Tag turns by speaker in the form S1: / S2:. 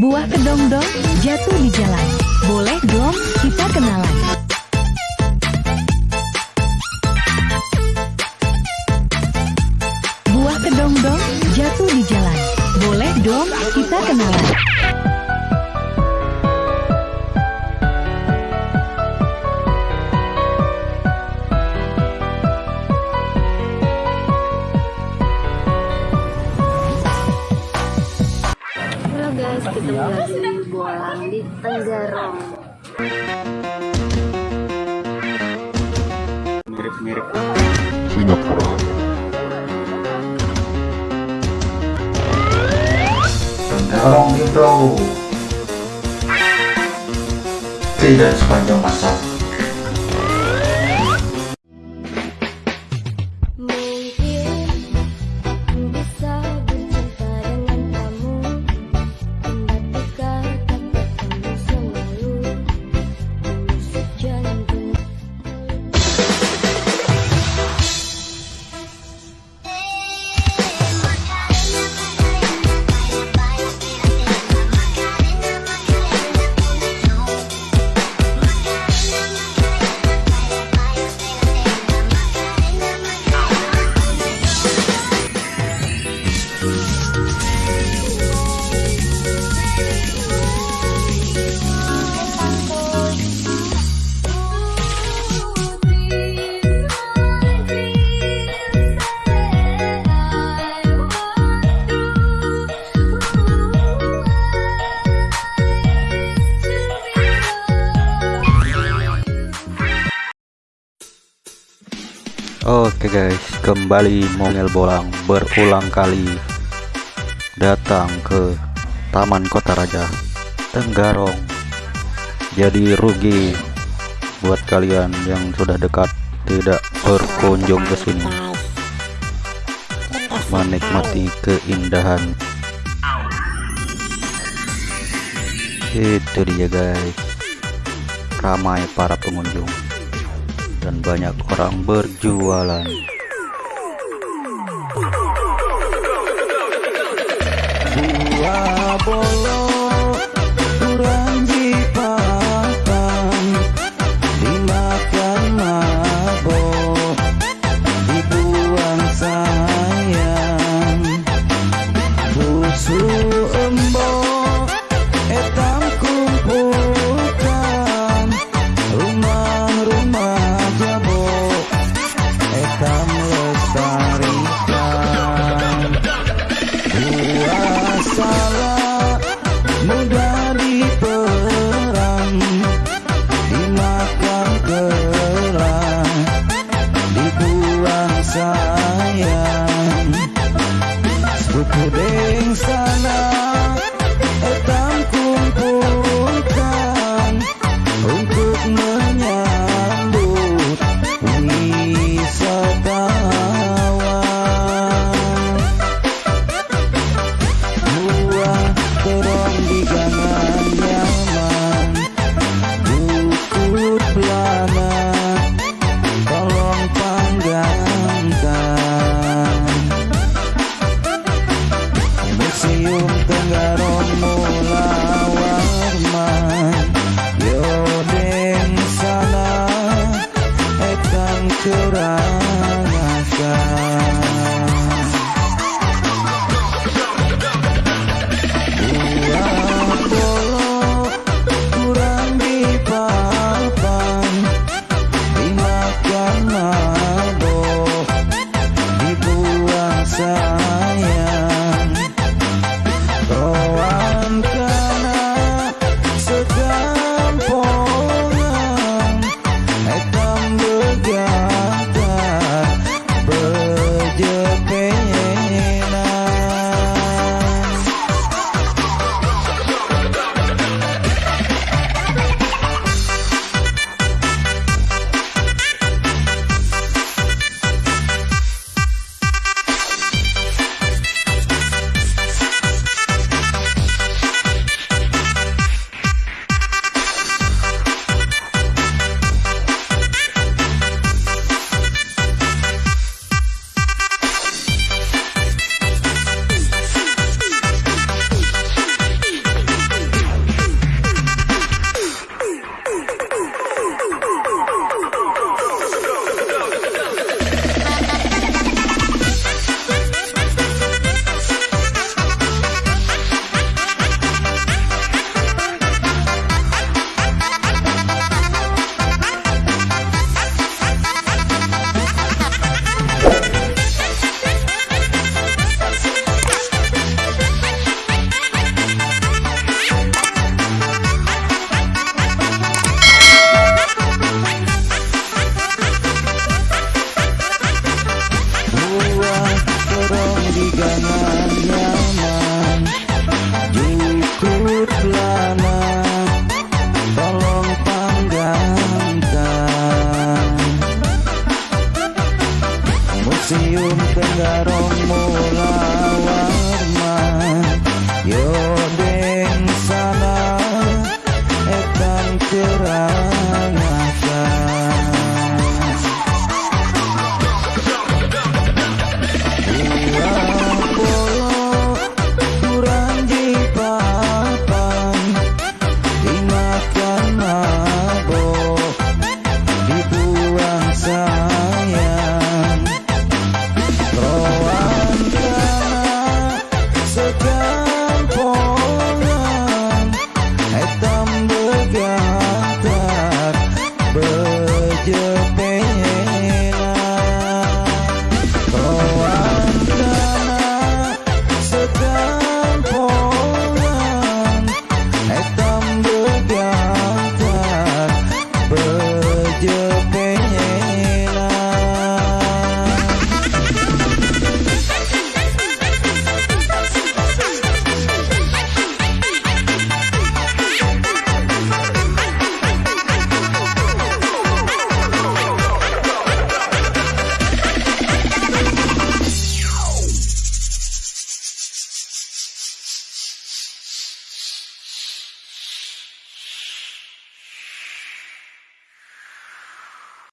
S1: Buah kedong-dong jatuh di jalan. Boleh dong kita kenalan. Buah kedong-dong jatuh di jalan. Boleh dong kita kenalan.
S2: Halo guys, kita lagi bolang di Tenggarong.
S3: mirip-mirip
S4: Tolong itu tidak sepanjang masa
S3: Oke guys kembali Mongel Bolang berulang kali datang ke Taman Kota Raja Tenggarong. Jadi rugi buat kalian yang sudah dekat tidak berkunjung ke sini. Menikmati keindahan. Itu dia guys. Ramai para pengunjung dan banyak orang berjualan.
S5: Buah bolo Manda